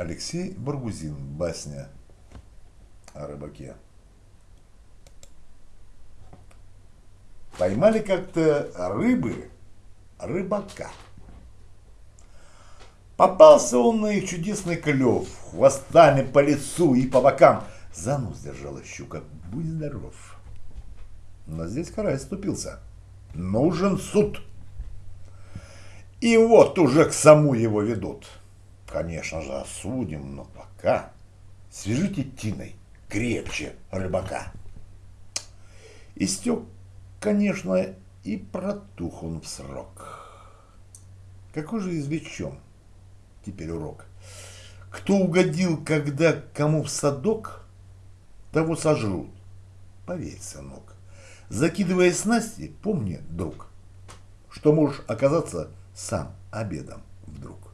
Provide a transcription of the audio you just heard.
Алексей Баргузин. Басня о рыбаке. Поймали как-то рыбы рыбака. Попался он на их чудесный клев, хвостами по лицу и по бокам. За нос держала щука. Будь здоров. Но здесь карась ступился. Нужен суд. И вот уже к саму его ведут. Конечно же, осудим, но пока свяжите тиной крепче рыбака. Истек, конечно, и протух он в срок. Какой же извлечем теперь урок? Кто угодил, когда кому в садок, того сожрут. Поверь, сынок. Закидывая снасти, помни, друг, что можешь оказаться сам обедом вдруг.